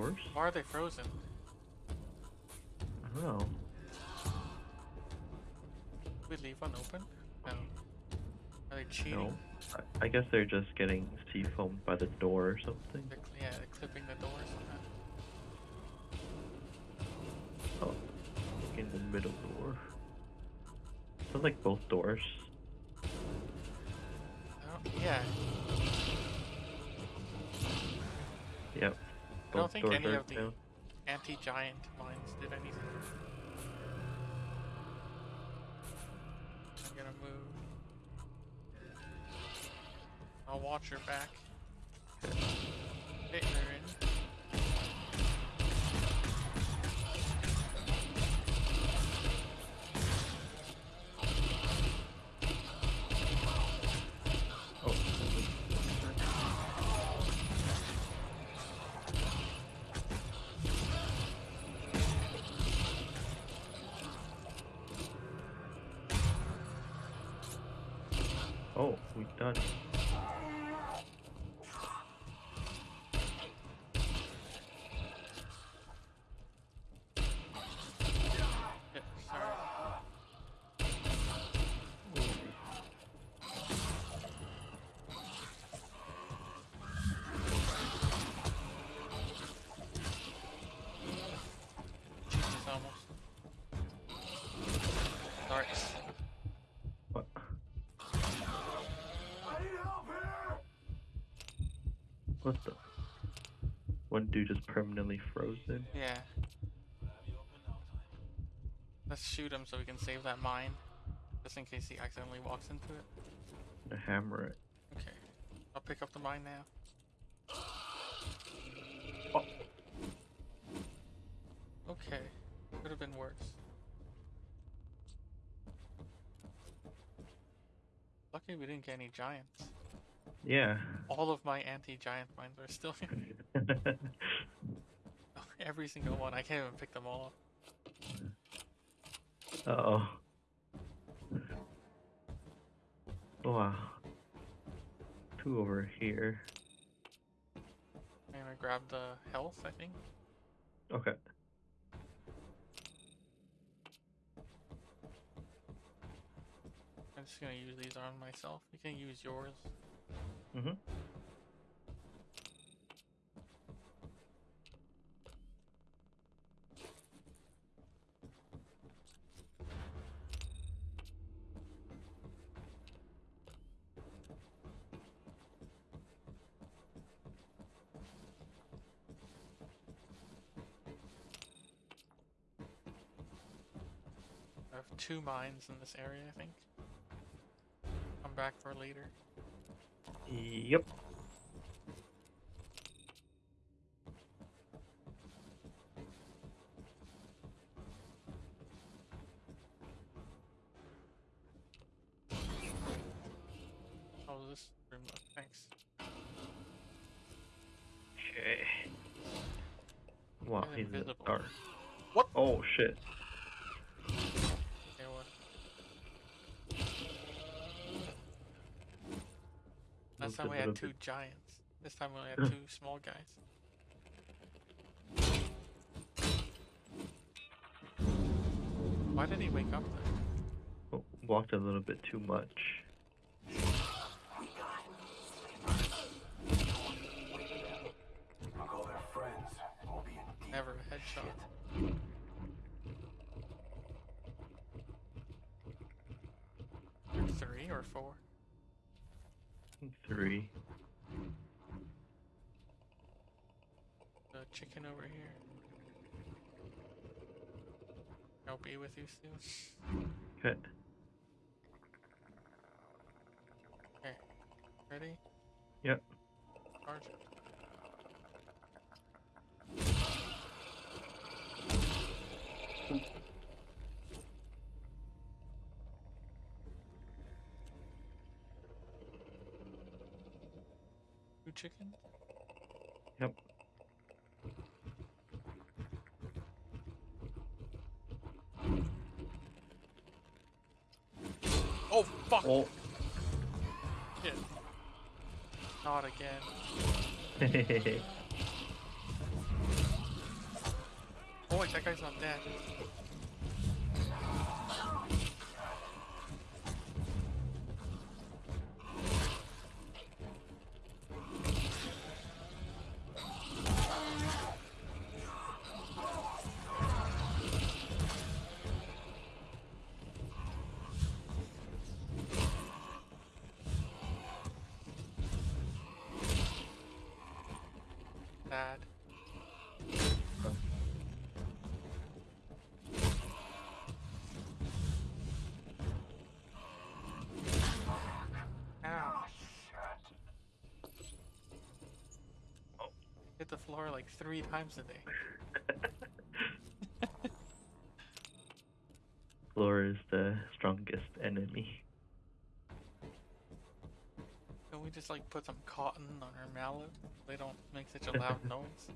doors? Why are they frozen? I don't know. we leave one open? No. Are they cheating? No. I, I guess they're just getting sea foamed by the door or something. They're, yeah, they're clipping the doors. somehow. Oh, in the middle door. Sounds like both doors. Think any of the down. anti-giant mines did anything. I'm gonna move. I'll watch her back. Hit her One dude is permanently frozen. Yeah. Let's shoot him so we can save that mine. Just in case he accidentally walks into it. Hammer it. Okay. I'll pick up the mine now. Oh. Okay. Could have been worse. Lucky we didn't get any giants. Yeah. All of my anti-giant mines are still here. Every single one. I can't even pick them all up. uh oh. Wow. Two over here. I'm gonna grab the health, I think. Okay. I'm just gonna use these on myself. You can use yours. Mm-hmm. Two mines in this area, I think. Come back for later. Yep. Oh, this room look. Thanks. Okay. Wow, I'm he's invisible. dark. What? Oh shit. Had two giants. This time we only had two small guys. Why did he wake up then? Oh, walked a little bit too much. Call their friends. Will be in Never a headshot. Three or four? Three. The chicken over here. I'll be with you soon. Okay. Okay. Ready? Yep. Charge it. Two chickens? Fuck! Oh. Shit. Not again. oh wait, that guy's not dead. Three times a day. Floor is the strongest enemy. Can we just like put some cotton on her mallet? They don't make such a loud noise.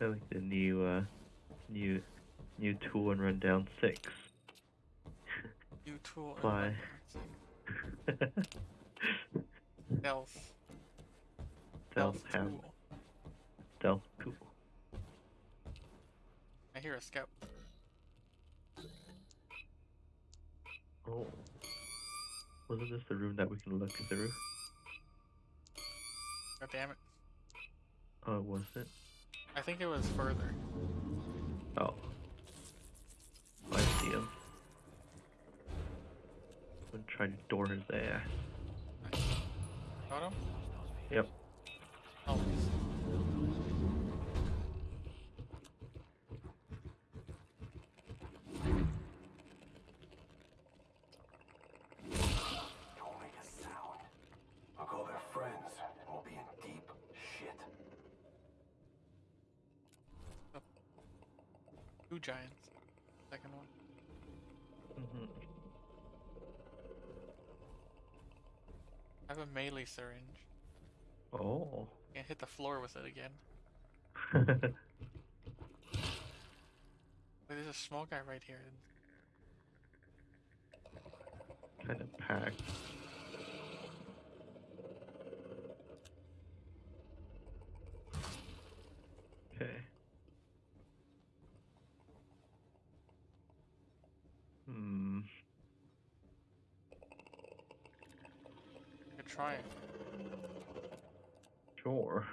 I like the new uh new new tool in rundown six. New tool. and so Stealth. Stealth ham tool. stealth tool. I hear a scout. Oh. Wasn't this the room that we can look through? God damn it. Oh, was it? I think it was further. Oh. I see him. I'm gonna try to door his ass. Got him? Yep. Oh, he's- Don't make a sound. I'll call their friends, and we'll be in deep shit. two giants. Second one. hmm I have a melee syringe. Oh. Can't hit the floor with it again. Wait, there's a small guy right here. kind of packed. Okay. Hmm. I could try. Sure.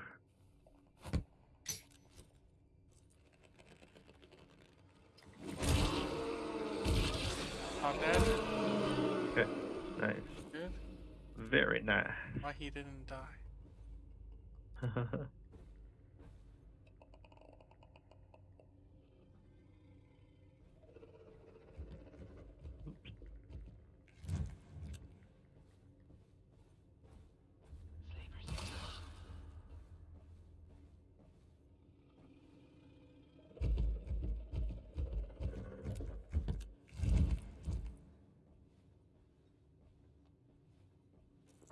Not dead? Okay. Nice. Good. Very nice. Why he didn't die?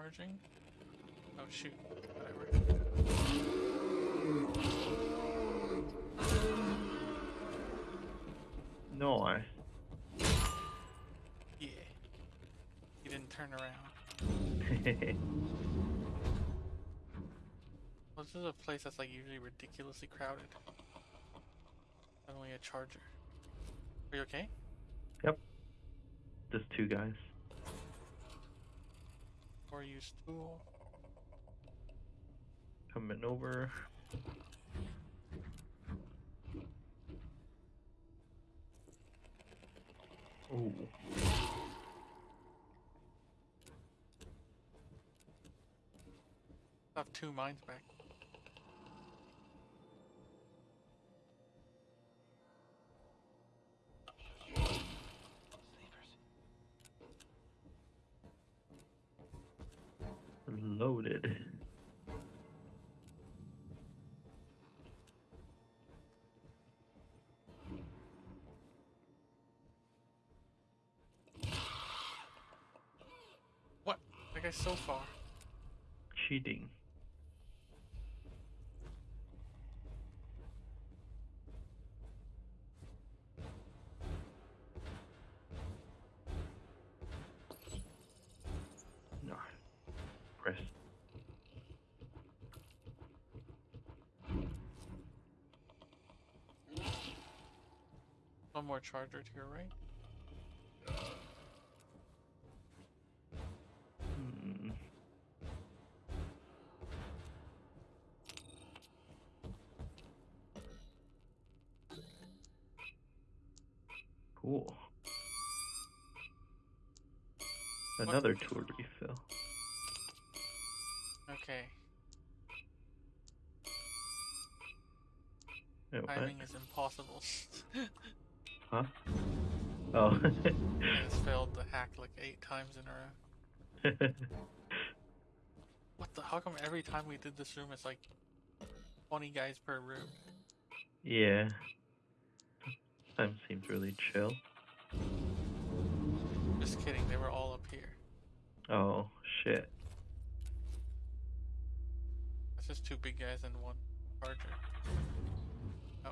Charging? Oh shoot. Whatever. no, I. Yeah. He didn't turn around. Well, this is a place that's like usually ridiculously crowded. Only a charger. Are you okay? Yep. Just two guys. Or use tool? Coming over. Ooh. I have two mines back. so far? Cheating. No. One more charger to your right. Another tool refill. Okay. Wait, what? Timing is impossible. Huh? Oh. I just failed the hack like eight times in a row. What the? How come every time we did this room, it's like 20 guys per room? yeah. Time seems really chill. Just kidding, they were all up. Oh, shit. It's just two big guys and one charger. Oh,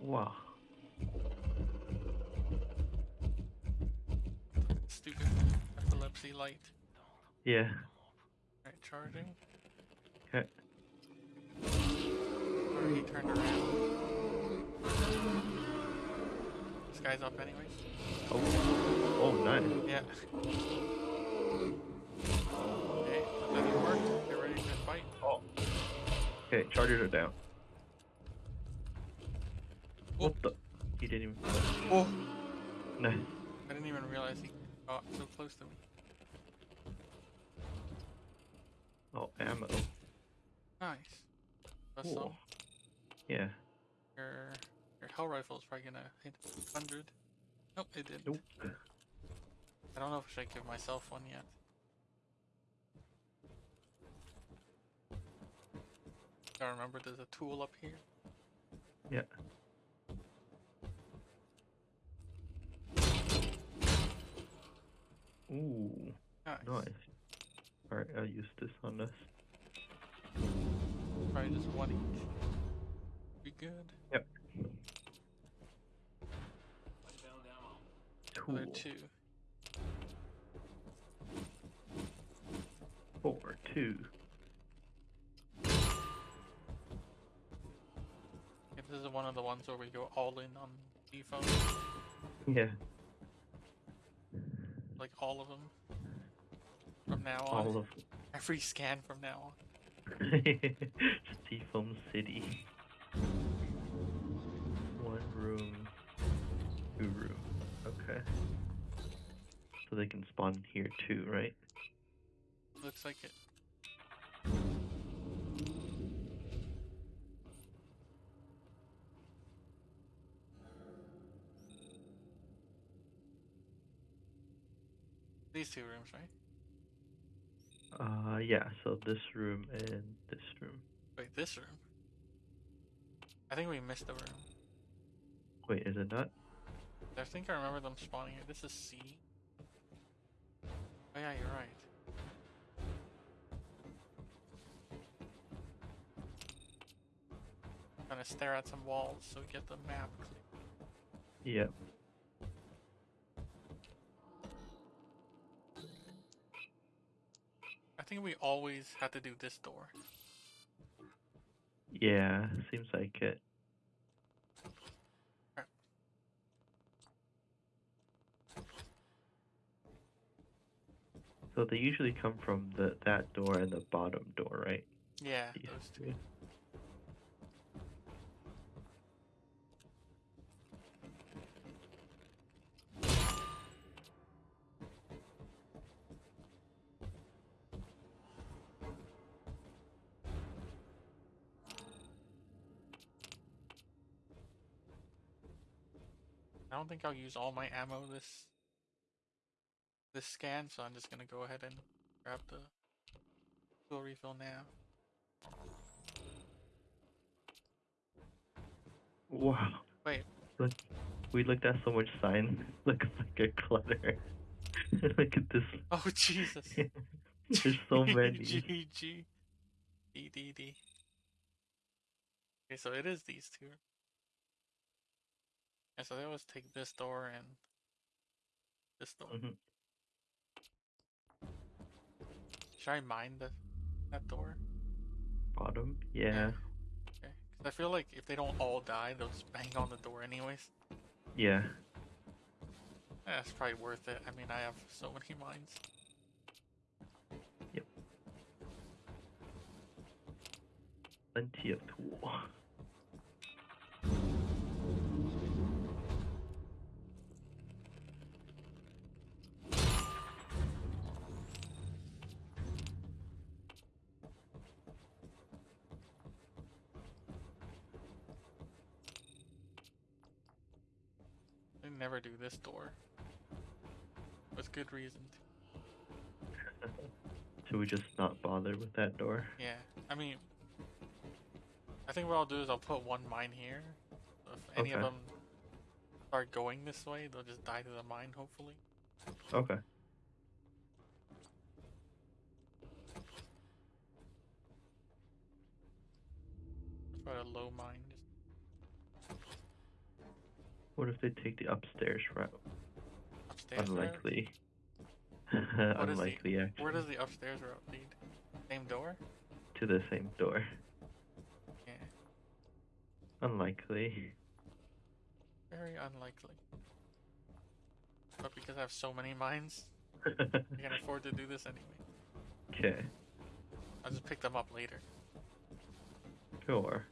Wow. stupid epilepsy light. Yeah. Alright, charging. Okay. Or he turned around. Guy's up anyways. Oh. Oh, nice. Yeah. Okay, work. Get ready to fight. Oh. Okay, chargers are down. Oh. What the? He didn't even. Oh! Nice. I didn't even realize he got so close to me. Oh, ammo. Nice. That's Cool. Yeah. Your rifle is probably gonna hit 100. Nope, it didn't. Nope. I don't know if I should give myself one yet. Gotta remember there's a tool up here. Yeah. Ooh, Nice. nice. Alright, I'll use this on this. Probably just one each. Be good. Yep. Other Cool. two. Four, two. Okay, this is one of the ones where we go all in on default. Yeah. Like all of them. From now on. All of Every scan from now on. Seafoam City. One room. Okay. So they can spawn here too, right? Looks like it. These two rooms, right? Uh, yeah. So this room and this room. Wait, this room? I think we missed the room. Wait, is it not? I think I remember them spawning here. This is C. Oh yeah, you're right. I'm Gonna stare at some walls so we get the map clear. Yep. I think we always had to do this door. Yeah, seems like it. So they usually come from the that door and the bottom door, right? Yeah, These those two. two. I don't think I'll use all my ammo this this scan, so I'm just gonna go ahead and grab the fuel refill now. Wow. Wait. Look, we looked at so much sign. Looks like a clutter. Look at this. Oh Jesus! There's so many. GG. D D D. Okay, so it is these two. And so they always take this door and this door. Mhm. Should I mine the that door? Bottom? Yeah. Okay. Cause I feel like if they don't all die, they'll just bang on the door anyways. Yeah. That's probably worth it. I mean, I have so many mines. Yep. Plenty of tool. They never do this door. With good reason. Should we just not bother with that door? Yeah, I mean, I think what I'll do is I'll put one mine here. If any of them start going this way, they'll just die to the mine, hopefully. Okay. Try a low mine. What if they take the upstairs route? upstairs. route? Unlikely. The- Unlikely, actually. Where does the upstairs route lead? Same door? To the same door. Yeah, Unlikely. very unlikely. But because I have so many mines, I can afford to do this anyway. okay. I'll just pick them up later. Sure.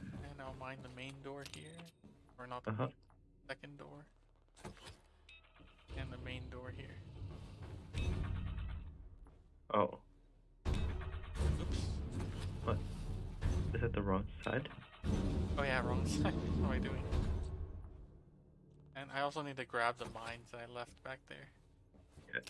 And I'll mine the main door here. Or not the Uh-huh. second door. And the main door here. Oh. Oops. Is that the wrong side? Oh yeah, wrong side. what am I doing? And I also need to grab the mines that I left back there. Okay.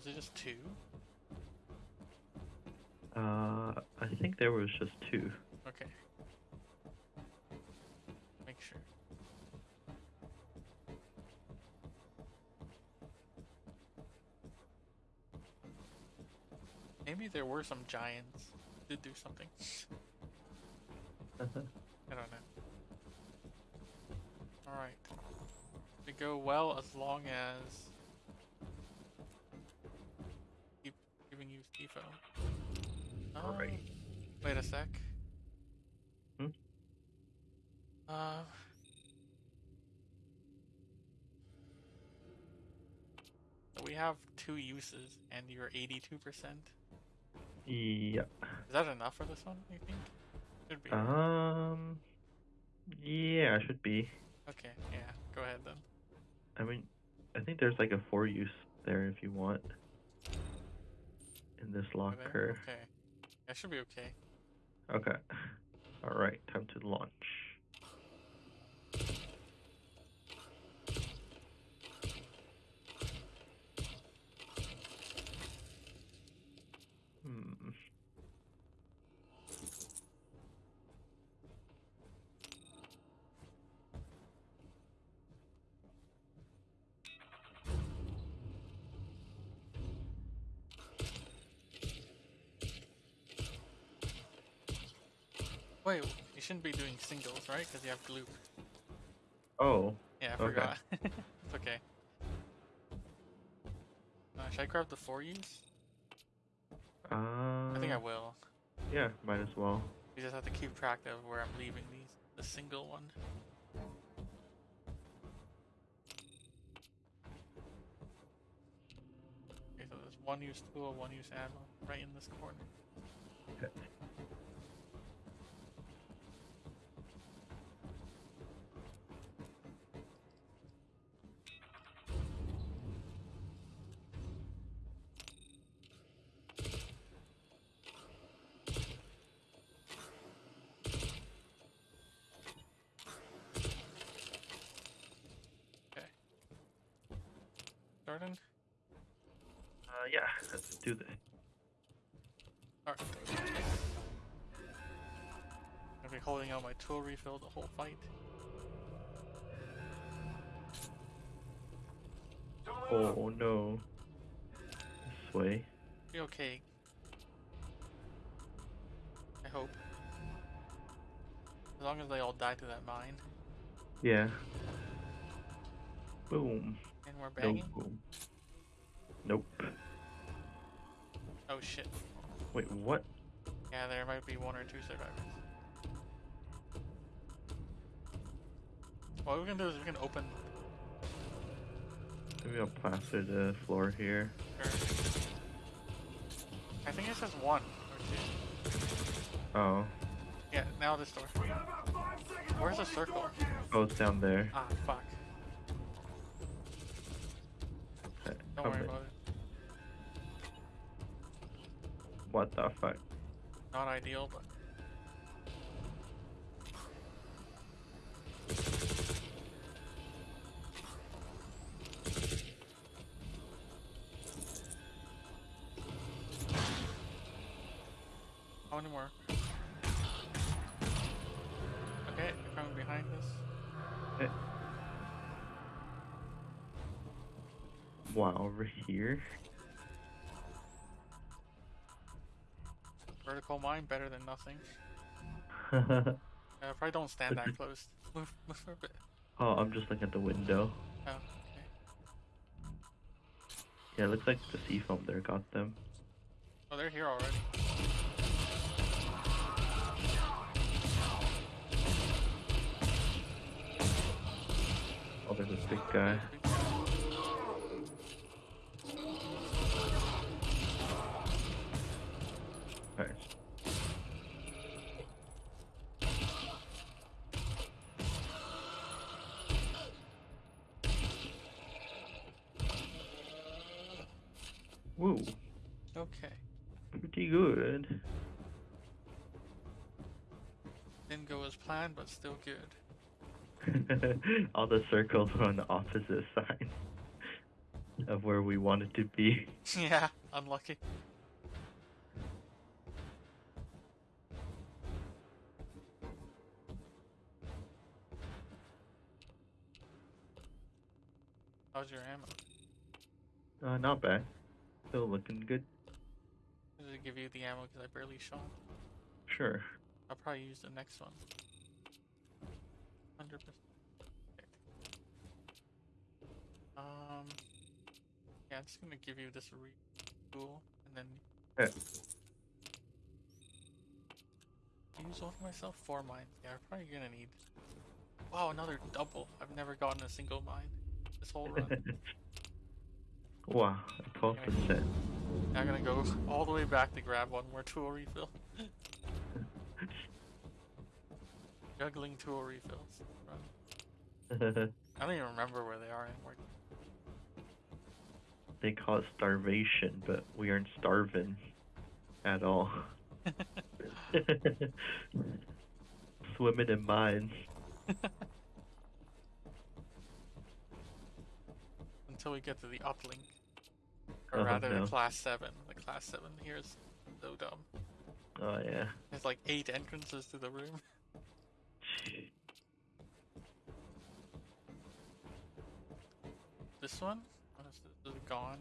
Was it just two? Uh, I think there was just two. Okay. Make sure. Maybe there were some giants. Did do something. I don't know. Alright. We go well as long as giving you Stefo. Alright. Wait a sec. Hmm? Uh so we have two uses and you're 82%. yeah. Is that enough for this one, you think? Should be. Um. Yeah, should be. Okay, yeah, go ahead then. I mean, I think there's like a four use there if you want. In this locker. Okay. That should be okay. Okay. Alright, time to launch. Hmm. Wait, you shouldn't be doing singles, right? Because you have gloop. Oh, Yeah, I Okay. forgot. it's okay. Uh, should I grab the four use? uh, I think I will. Yeah, might as well. You just have to keep track of where I'm leaving these. The single one. Okay, so there's one use tool, one use ammo, right in this corner. Okay. do this. Alright. I'll be holding out my tool refill the whole fight. Oh no. This way. Be okay. I hope. As long as they all die to that mine. Yeah. Boom. And we're No banging? boom. Nope. Oh shit. Wait, what? Yeah, there might be one or two survivors. What we're gonna do is we can open. Maybe I'll plaster the floor here. Or... I think it says one or two. Oh. Yeah, now this door. Where's the circle? Oh, it's down there. Ah, fuck. Don't come worry about it. What the fuck? Not ideal, but. How many more? Okay, they're coming behind us. Eh. Wow, over here? Vertical mine, better than nothing. Uh, probably don't stand that close. Move, move a bit. oh, I'm just looking at the window. Oh, okay. Yeah, it looks like the sea foam there got them. Oh, they're here already. Oh, there's a big guy. Alright. Woo, Okay. pretty good. Didn't go as planned, but still good. All the circles are on the opposite side of where we wanted to be. yeah, unlucky. How's your ammo? Uh, not bad. Still looking good. It give you the ammo because I barely shot? Sure. I'll probably use the next one. 100%. Okay. Um, yeah, I'm just gonna give you this re tool and then Okay. use one for myself. Four mines. Yeah, I'm probably gonna need. Wow, another double. I've never gotten a single mine this whole run. wow, twelve percent. I'm gonna go all the way back to grab one more tool refill. Juggling tool refills. I don't even remember where they are anymore. they call it starvation, but we aren't starving at all. Swimming in mines. Until we get to the uplink. Or Oh, rather, no. the class 7. The class 7 here is so dumb. Oh yeah. There's like 8 entrances to the room. This one? Oh, this, this is gone.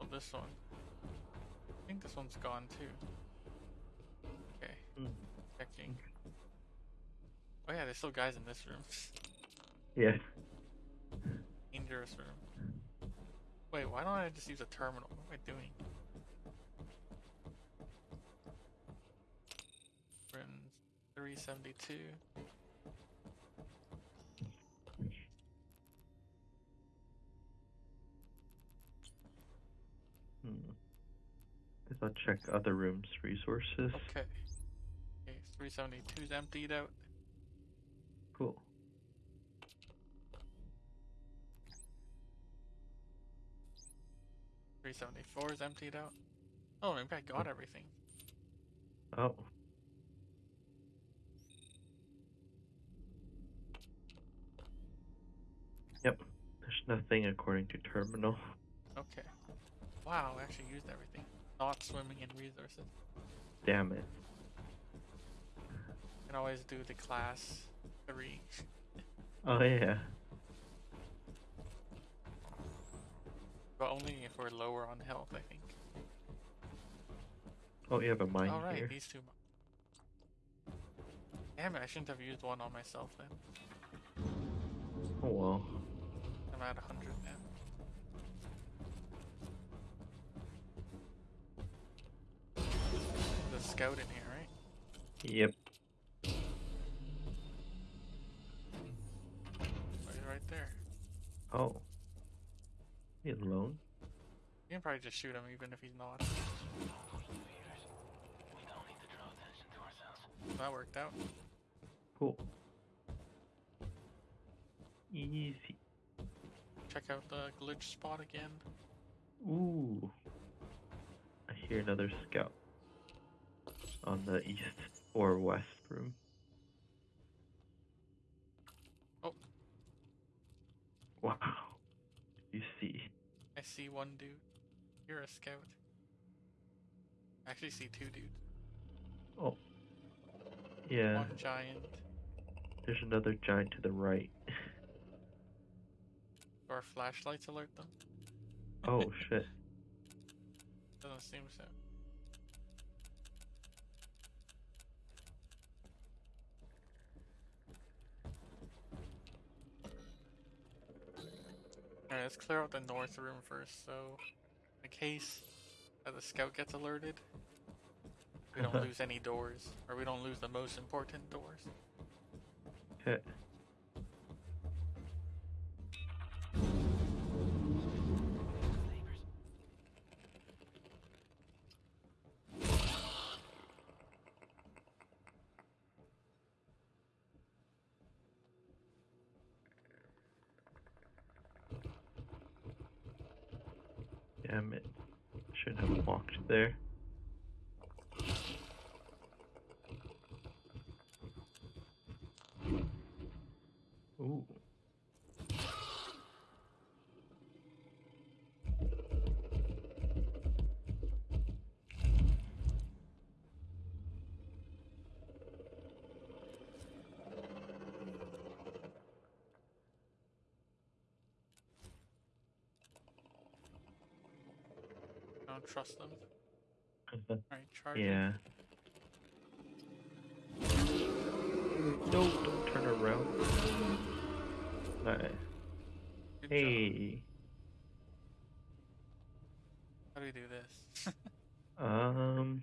Oh, this one. I think this one's gone too. Okay, Mm. checking. Oh yeah, there's still guys in this room. Yeah. Dangerous room. Wait, why don't I just use a terminal? What am I doing? We're in 372. Hmm. Guess I'll check other rooms' resources. Okay. Okay, 372 is emptied out. Cool. Three seventy four is emptied out. Oh, maybe I got everything. Oh. Yep. There's nothing according to terminal. Okay. Wow, I actually used everything. Not swimming in resources. Damn it. Can always do the class three. Oh yeah. But only if we're lower on health, I think. Oh, you have a mine All right, here. these two. Damn it! I shouldn't have used one on myself then. Oh well. I'm at 100 now. The scout in here, right? Yep. He alone? You can probably just shoot him even if he's not. That worked out. Cool. Easy. Check out the glitch spot again. Ooh. I hear another scout. On the east or west room. Oh. Wow. You see. See one dude. You're a scout. I actually see two dudes. Oh. Yeah. One giant. There's another giant to the right. Do our flashlights alert them? Oh shit. Doesn't seem so. Alright, let's clear out the north room first, so in case that the scout gets alerted, we don't lose any doors, or we don't lose the most important doors. Heh. Damn it. Shouldn't have walked there. Ooh. I don't trust them. Alright, charge. yeah. No, don't turn around. Nice. Good job. Hey. How do we do this? Um.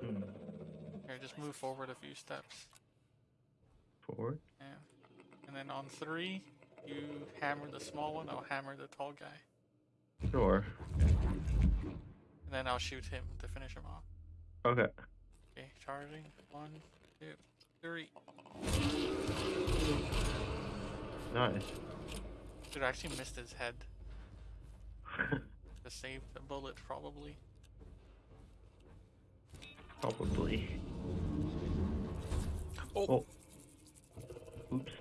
Hmm. Here, just move forward a few steps. Forward. Yeah. And then on three, you hammer the small one, I'll hammer the tall guy. Sure. And then I'll shoot him to finish him off. Okay. Okay, charging. One, two, three. Nice. Dude, I actually missed his head to save the bullet, probably. Probably. Oh, Oh. Oops.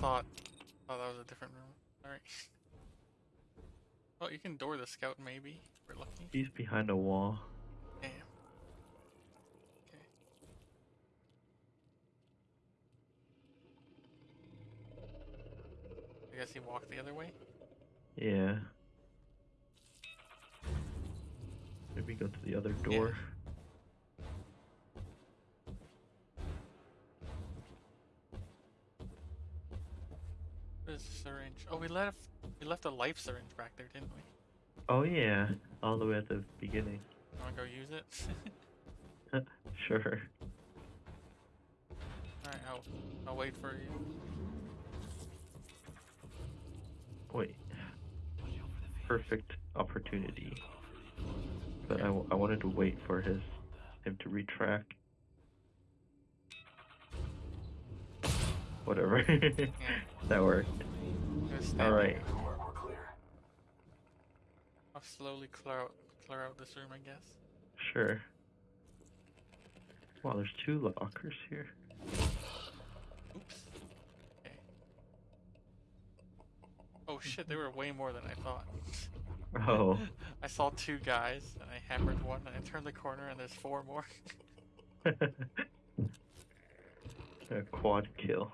I thought. Oh, that was a different room. Alright. Oh, you can door the scout, maybe. We're lucky. He's behind a wall. Damn. Okay. I guess he walked the other way. Yeah. Maybe go to the other door. The syringe? Oh, we left we left a life syringe back there, didn't we? Oh yeah, all the way at the beginning. You wanna go use it? Sure. Alright, I'll I'll wait for you. Wait. Perfect opportunity. But I, I wanted to wait for his him to retract. Whatever. that worked. Alright. there. We're, we're clear. I'll slowly clear out clear out this room, I guess. Sure. Wow, there's two lockers here. Oops. Okay. Oh shit, they were way more than I thought. Oh. I saw two guys and I hammered one and I turned the corner and there's four more. A quad kill.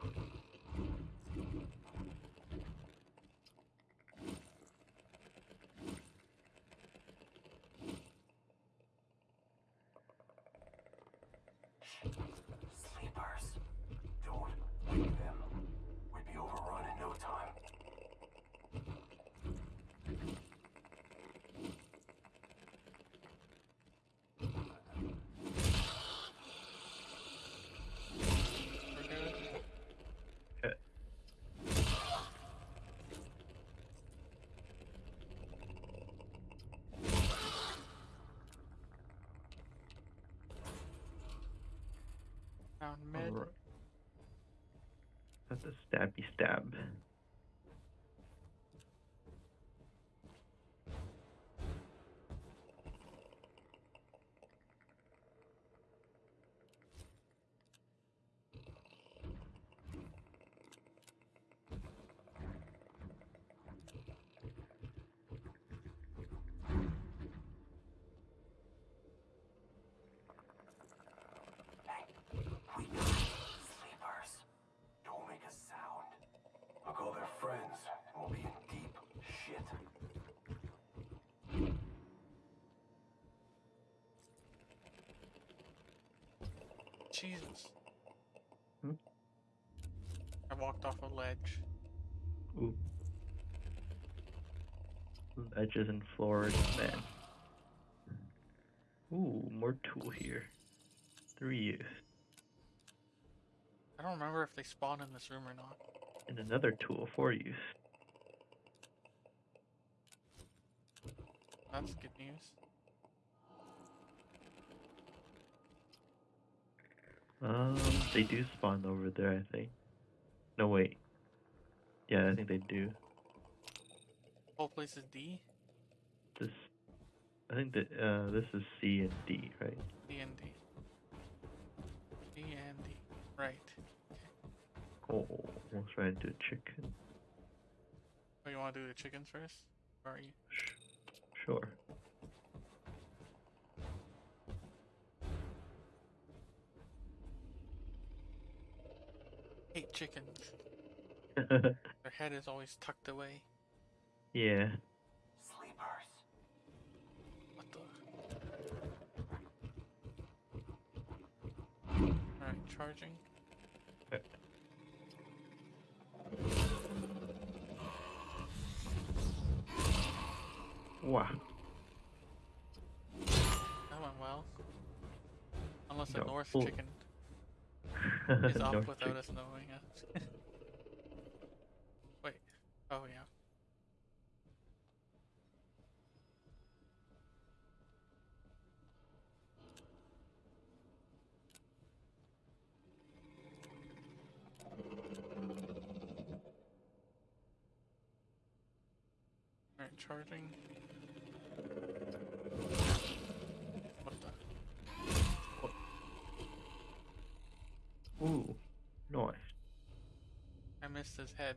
Alright. That's a stabby stab. Sleepers. Don't make a sound. I'll call their friends, and we'll be in deep shit. Jesus. Hmm? I walked off a ledge. Ooh. Ledges and floors, man. Ooh, more tool here. Three use. I don't remember if they spawn in this room or not. And another tool, four use. That's good news. Um, they do spawn over there, I think. No, wait. Yeah, I think they do. Whole place is D. This, I think that uh, this is C and D, right? D and D. D and D. Right. Oh, almost ran into a chicken. Oh, you want to do the chickens first? Or are you? Sh- sure. Hate chickens. Their head is always tucked away. yeah. Sleepers. What the? Alright, charging. Wow. That went well. Unless the No, north full- chicken is up North without chick- us knowing it. Oh, yeah. Alright, charging. What the? Ooh, nice. I missed his head,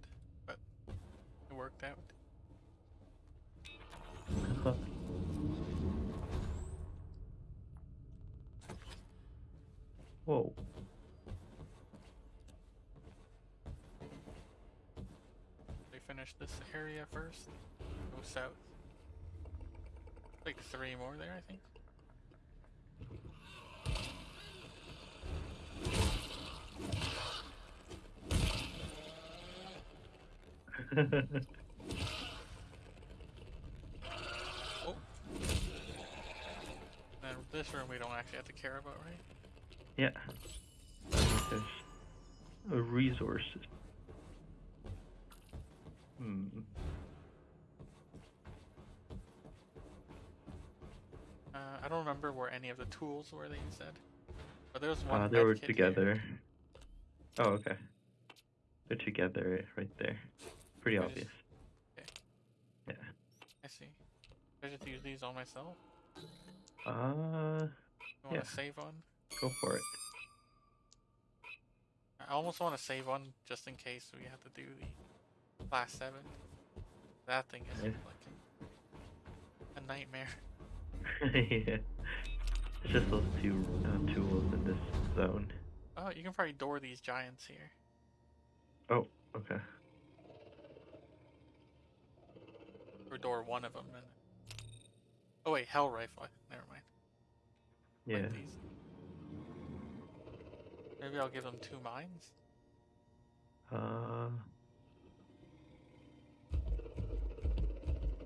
worked out. Whoa. They finish this area first. Go south. Like three more there, I think. Oh. And this room we don't actually have to care about, right? yeah. There's uh, resources. Hmm. Uh, I don't remember where any of the tools were that you said. But there was one. Uh, they were kit here. together. Oh, okay. They're together right there. Pretty I just- obvious. okay. Yeah. I see. I just use these on myself. Uh, You want Yeah. to save one? go for it. I almost want to save one just in case we have to do the class seven. That thing is Okay. like a nightmare. yeah. It's just those two uh, tools in this zone. Oh, you can probably door these giants here. Oh, okay. Or door one of them. And... Oh wait, hell rifle. Never mind. Yeah. Like these. Maybe I'll give them two mines. Uh,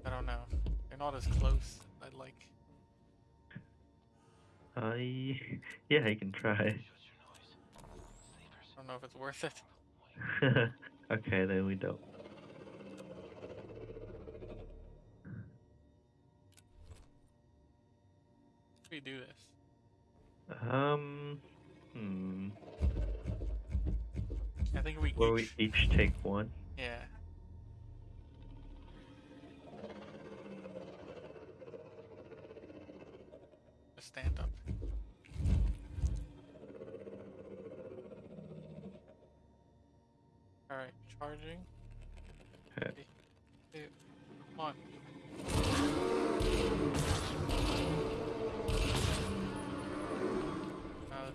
I don't know. They're not as close. I'd like. I yeah, I can try. I don't know if it's worth it. okay, then we don't. Do this? Um, hmm. think we Where we each. each take one. Yeah. Just stand up. Alright, charging.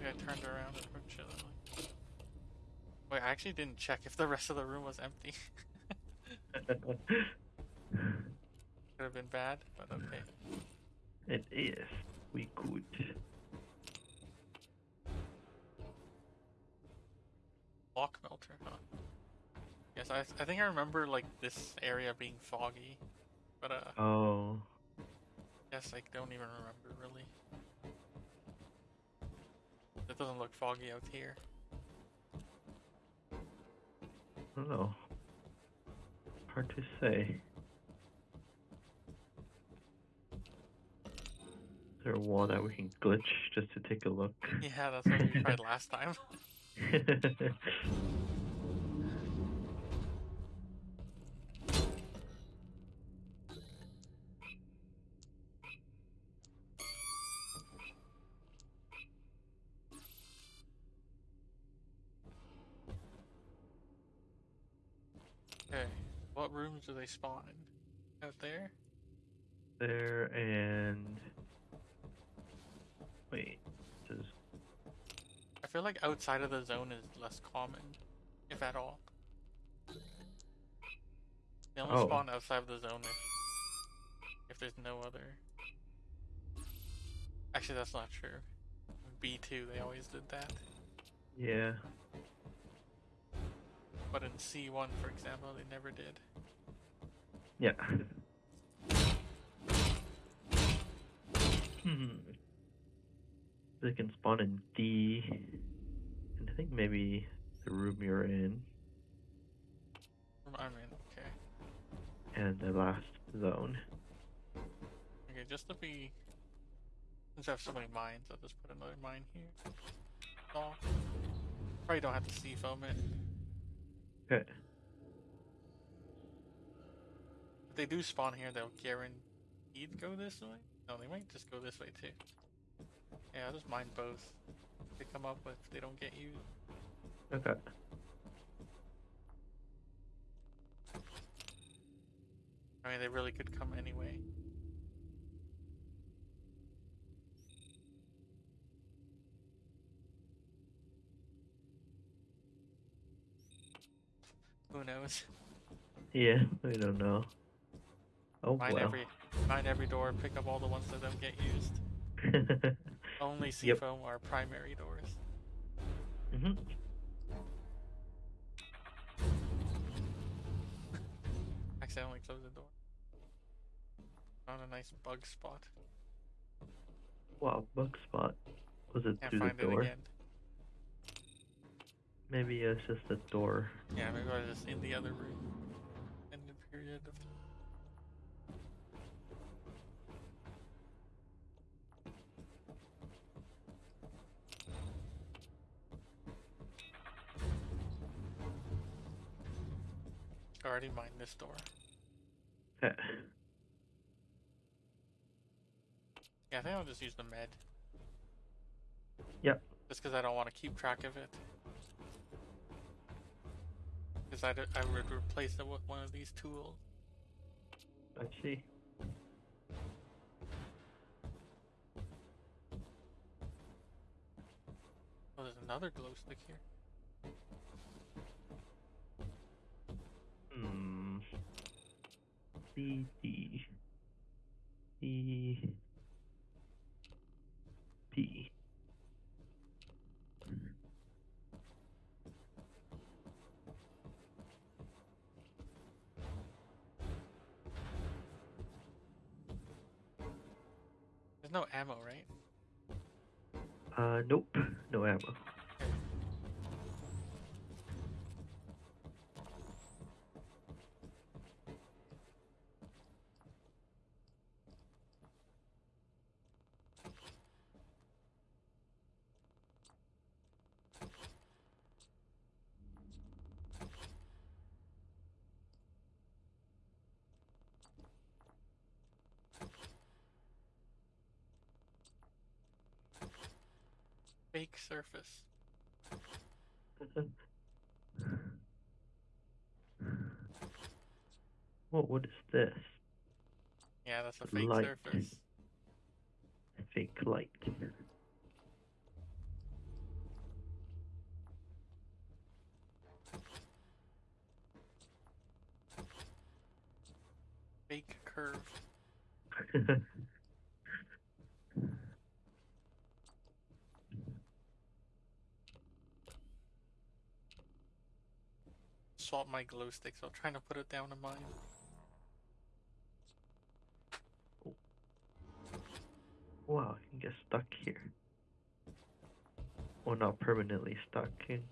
Guy turned around and we're chilling. Wait, I actually didn't check if the rest of the room was empty. Could have been bad, but okay. it is. We could. Block melter, huh? Yes, I, I think I remember like this area being foggy, but uh, Oh. yes, I don't even remember really. It doesn't look foggy out here. I don't know. Hard to say. Is there a wall that we can glitch just to take a look? Yeah, that's what we tried last time. do they spawn? Out there? there and wait, this is I feel like outside of the zone is less common, if at all. They only Oh. spawn outside of the zone if, if there's no other. Actually, that's not true. B2, they always did that. yeah. But in C1, for example, they never did. Yeah. Hmm. They can spawn in D, and I think maybe the room you're in, I mean, okay. and the last zone. Okay, just to be. Since I have so many mines, I'll just put another mine here. Oh. Probably don't have to C-foam it. Okay. If they do spawn here, they'll guaranteed go this way? No, they might just go this way too. Yeah, I'll just mine both. They come up with, they don't get you. Okay. I mean, they really could come anyway. Who knows? Yeah, we don't know. Oh Mine well. every, mine every door. Pick up all the ones that don't get used. Only Yep. C-foam are primary doors. Mm-hmm. Accidentally close the door. Found a nice bug spot. Wow, bug spot. Was it Can't through find the door? it again. Maybe it's just the door. Yeah, maybe I was just in the other room. In the period of time. Already mined this door. Yeah, I think I'll just use the med. Yep. Just because I don't want to keep track of it. Because I, I would replace it with one of these tools. I see. Oh, there's another glow stick here. Hmm. C D E P. There's no ammo, right? Uh, nope. No ammo. Fake surface. Whoa, what is this? Yeah, that's a fake Light. surface. Fake light. Fake curve. Swap my glow sticks. I'm trying to put it down in mine. wow, I can get stuck here. Well, not permanently stuck. Can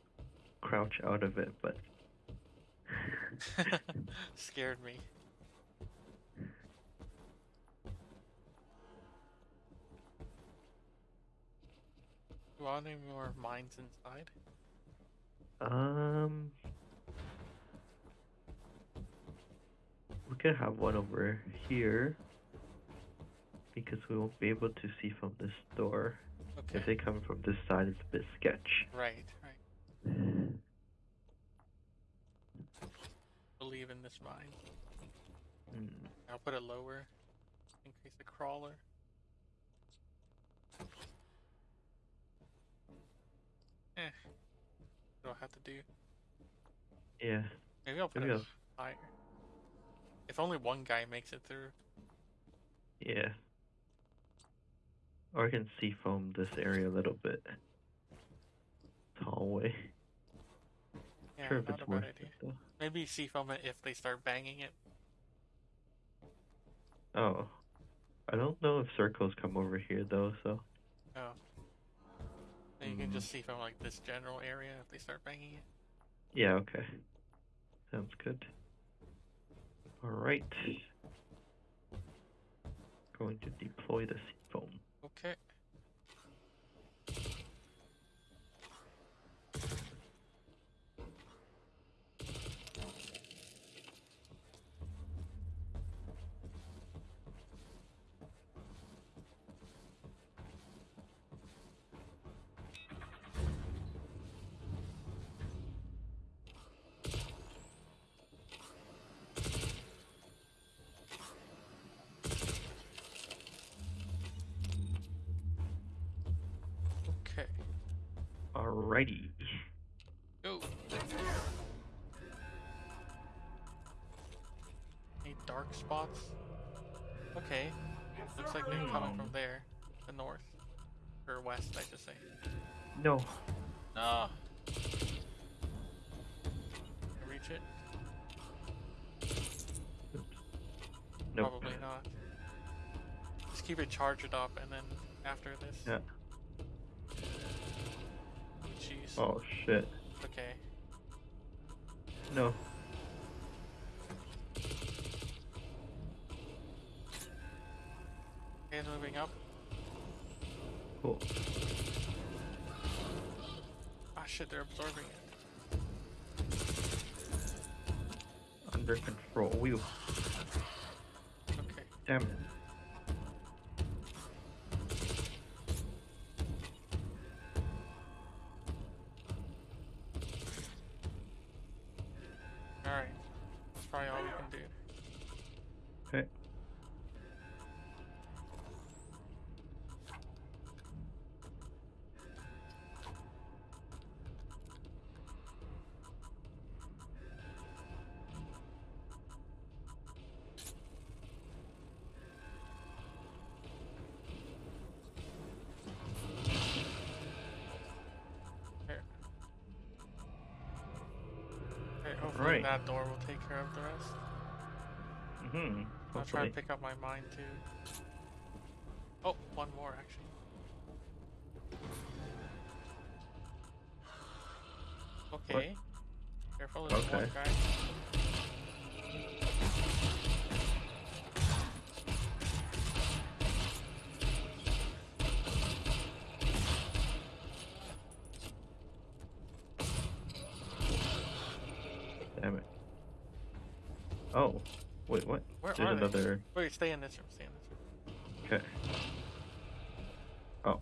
crouch out of it, but Scared me. You want any more mines inside? um, we could have one over here because we won't be able to see from this door. Okay. If they come from this side, it's a bit sketch. Right, right. Believe in this mine. Hmm. I'll put it lower. Increase the crawler. Eh. What do I have to do? Yeah. Maybe I'll put Maybe it I'll- higher. If only one guy makes it through. Yeah. Or I can see from this area a little bit. This hallway. Yeah, sure if not it's a bad worth idea. though. Maybe see from it if they start banging it. Oh. I don't know if circles come over here though, so Oh. You can Mm. just see from like this general area if they start banging it. yeah, okay. Sounds good. Alright. Going to deploy the C-foam. Spots? Okay. Looks like they're coming from hmm. there. The north. Or west, I should say. No. No. Reach it? Nope. Probably not. Just keep it charged up and then after this. Yeah. Oh, jeez. Oh shit. Okay. No. That door will take care of the rest. Mm-hmm. I'll try and pick up my mine too. Oh, one more actually. Okay. Careful, there's one Okay. guy. Oh, wait, what? Where are another... They? Wait, stay in this room, stay in this room. Okay. Oh.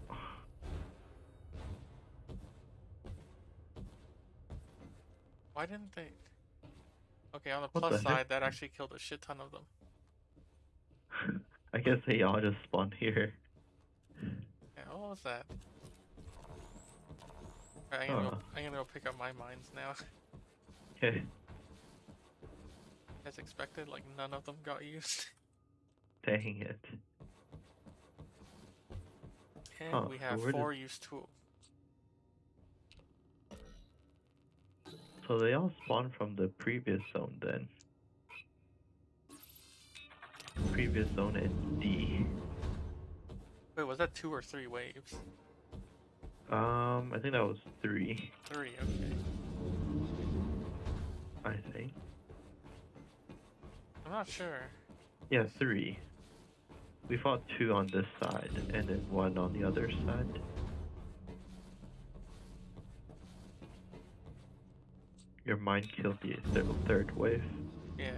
Why didn't they... Okay, on the what plus the side, that actually killed a shit ton of them. I guess they all just spawned here. Yeah, what was that? Right, I'm, gonna go, I'm gonna go pick up my mines now. Okay. As expected, like none of them got used. Dang it. And Huh, we have where did- four used tools. So they all spawned from the previous zone then. Previous zone is D. Wait, was that two or three waves? Um, I think that was three. Three, okay. I think. I'm not sure. Yeah, three. We fought two on this side and then one on the other side. Your mine killed the thir- third wave. Yeah.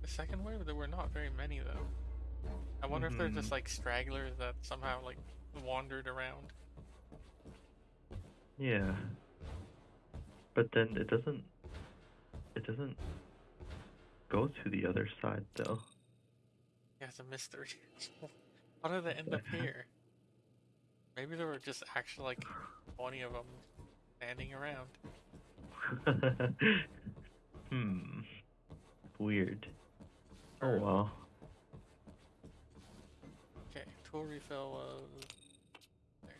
The second wave, there were not very many though. I wonder if they're just Mhm. like stragglers that somehow like wandered around. Yeah. But then it doesn't it doesn't go to the other side though. Yeah, it's a mystery. How did they end up here? Maybe there were just actually like 20 of them standing around. hmm. Weird. Oh well. Okay, tool refill was there.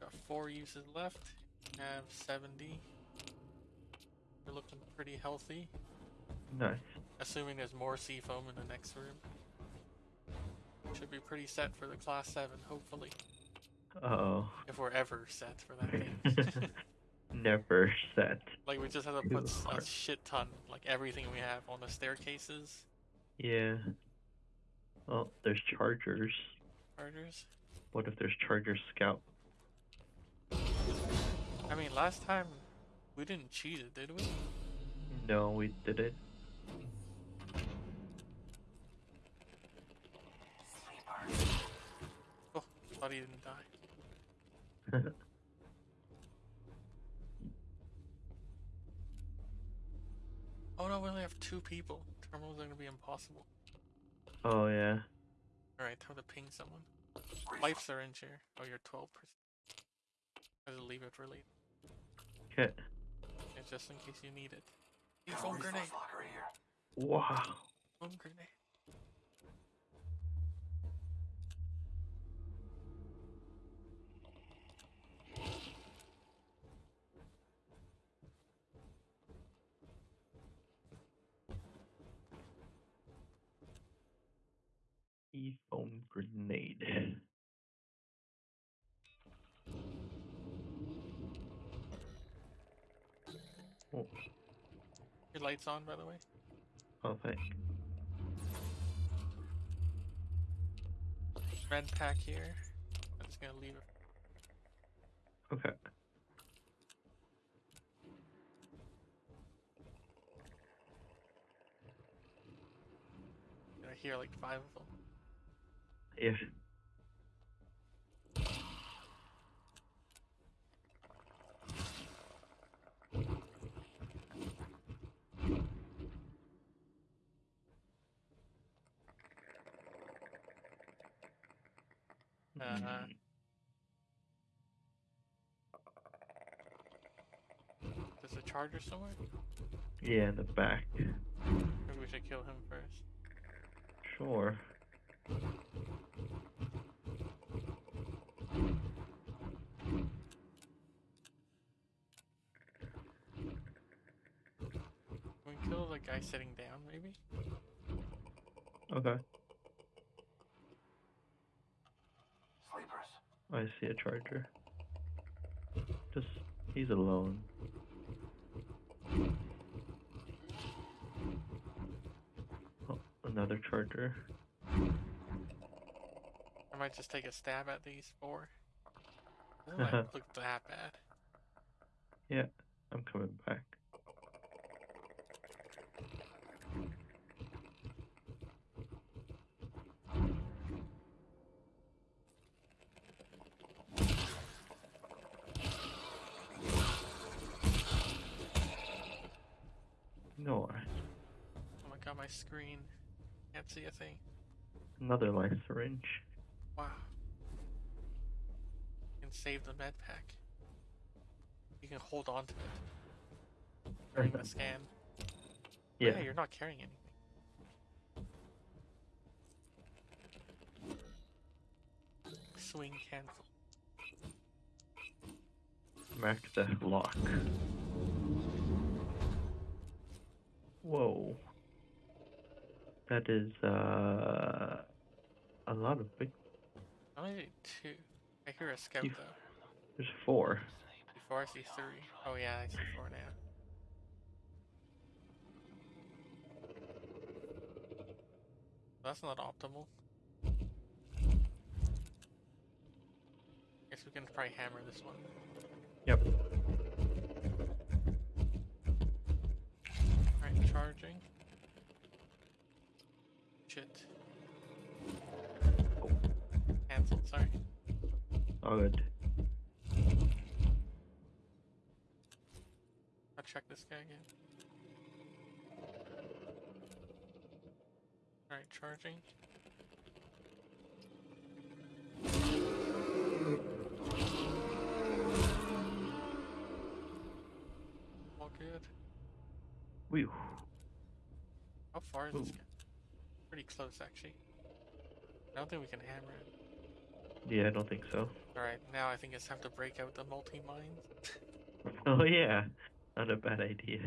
Got four uses left. Have 70. We're looking pretty healthy. Nice. Assuming there's more C-foam in the next room. Should be pretty set for the class 7, hopefully. Uh oh. If we're ever set for that thing. Never set. like, we just have to put a shit ton, like everything we have on the staircases, Yeah. Well, there's chargers. chargers. What if there's charger scout? I mean, last time we didn't cheat it, did we? No, we did it. Oh, thought he didn't die. Oh no, we only have two people. Terminals are gonna be impossible. oh yeah. Alright, time to ping someone. Life syringe here. Oh, you're 12%. I'll leave it for later. Okay. Yeah, just in case you need it. Hey, Got a phone grenade! here. Wow. Phone grenade. C-foam grenade. Oh, Your lights on, by the way? oh thank. Red pack here. I'm just gonna leave it. Okay. I hear like five of them. Yeah. Uh, Mm, There's a charger somewhere? yeah, in the back. Maybe we should kill him first. Sure. Can we kill the guy sitting down, maybe? Okay. I see a charger. Just, he's alone. Oh, another charger. I might just take a stab at these four. Doesn't look that bad. Yeah, I'm coming back. Screen. Can't see a thing. Another life syringe. Wow. You can save the med pack. You can hold on to it during the scan. Oh, Yeah. you're not carrying anything. Swing cancel. Mark the lock. Whoa. That is uh a lot of big. I only two. I hear a scout though. There's four. Before I see three. Oh yeah, I see four now. That's not optimal. Guess we can probably hammer this one. Yep. Alright, charging. Shit. Oh. Cancelled, sorry. All good. I'll check this guy again. Alright, charging. All good. Whew. How far is this guy? Pretty close, actually. I don't think we can hammer it. Yeah, I don't think so. Alright, now I think it's time to break out the multi-mines. Oh yeah. Not a bad idea.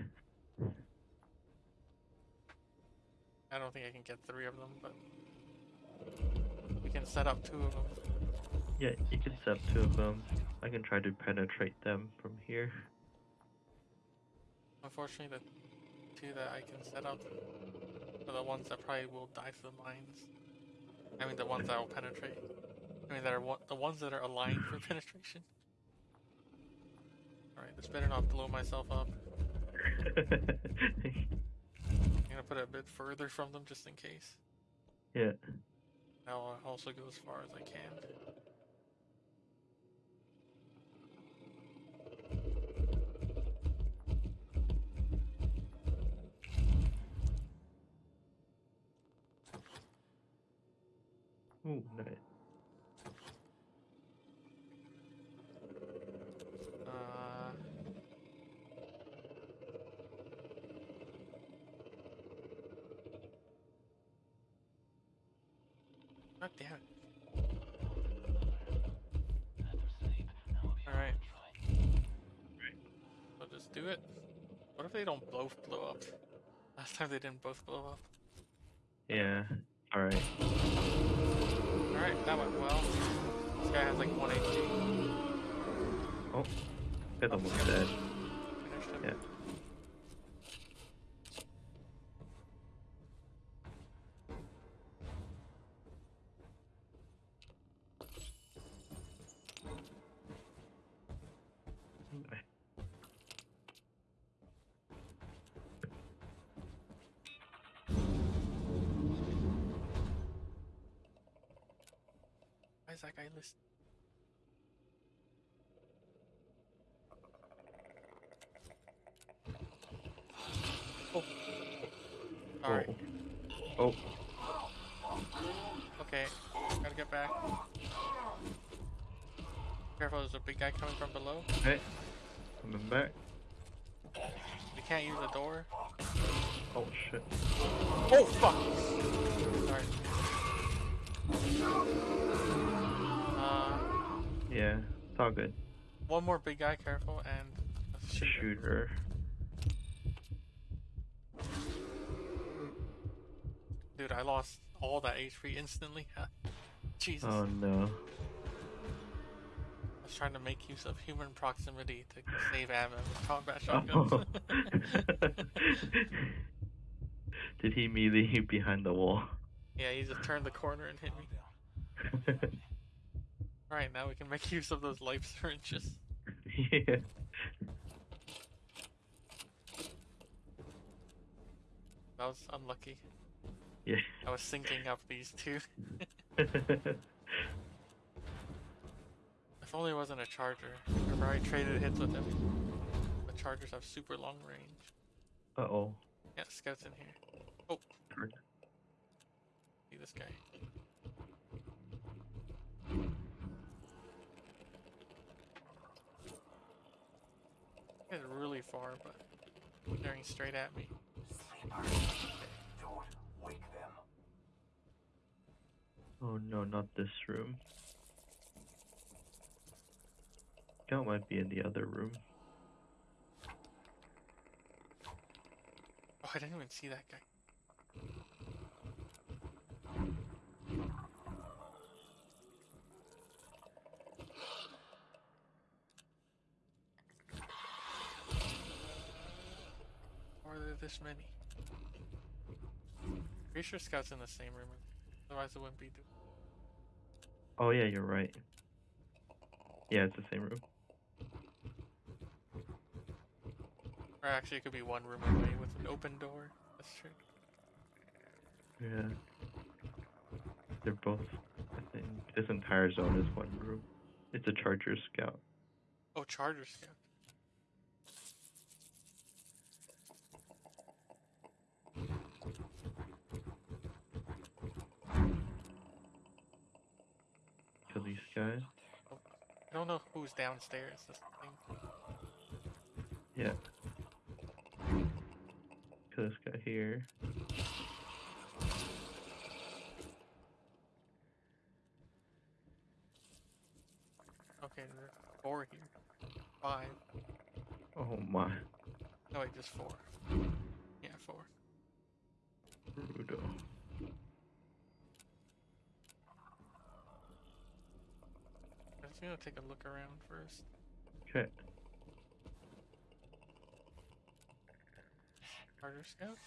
I don't think I can get three of them, but we can set up two of them. Yeah, you can set up two of them. I can try to penetrate them from here. Unfortunately, the two that I can set up are the ones that probably will die to the mines. I mean, the ones that will penetrate. I mean, that are one, the ones that are aligned for penetration. Alright, this better not blow myself up. I'm gonna put it a bit further from them just in case. yeah. Now I'll also go as far as I can. Ooh, nice. Uh, God damn it. Alright. I'll just do it. What if they don't both blow up? Last time they didn't both blow up. Yeah. Alright. Alright, that went well. This guy has like 1 HP. Oh. Guy's almost dead. Finished him. Yeah. Okay. Why is that guy listed? Oh. Alright. Oh. Okay. Gotta get back. Guy coming from below. Hey, Coming back. We can't use the door. Oh shit. Oh fuck! Sorry. Uh, Yeah. It's all good. one more big guy, careful, and a shooter. Shooter. Dude, I lost all that HP instantly. Jesus. Oh no. I was trying to make use of human proximity to save ammo with combat Oh. shotguns. Did he melee you behind the wall? yeah, he just turned the corner and hit me. Alright, now we can make use of those life syringes. yeah. That was unlucky. Yeah. I was syncing up these two. If only it wasn't a charger. Remember I traded hits with him. The chargers have super long range. uh oh. Yeah, scouts in here. Oh. See this guy. He's really far, but staring straight at me. Don't wake them. Oh no, not this room. Scout might be in the other room. Oh, I didn't even see that guy. Or are there this many? Pretty sure Scout's in the same room. Otherwise, it wouldn't be. Oh yeah, you're right. Yeah, it's the same room. Or actually, it could be one room away with an open door. That's true. Yeah. They're both I think this entire zone is one room. It's a charger scout. Oh, Charger Scout. Kill these guys. Oh, I don't know who's downstairs. That's the thing. Yeah. Kill this guy here. Okay, there are four here. Five. Oh my. No, wait, just four. Yeah, four. Rudo. I'm just gonna take a look around first. Okay. Charger Scout?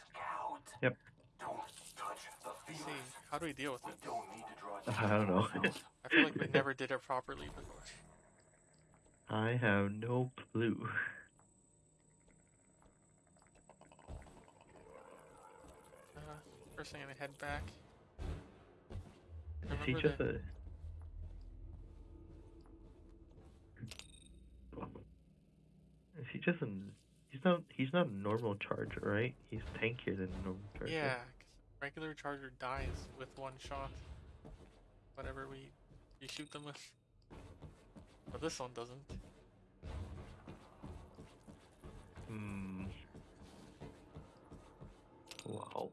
Yep. Don't touch the Let's see, how do we deal with it? don't need to draw I don't know. I feel like we never did it properly before. I have no clue. Uh, first I'm gonna head back. Is he Remember just the- a Is he just an he's not he's not a normal charger, right? He's tankier than a normal charger. Yeah, regular charger dies with one shot. Whatever we you shoot them with. But this one doesn't. Hmm. Wow.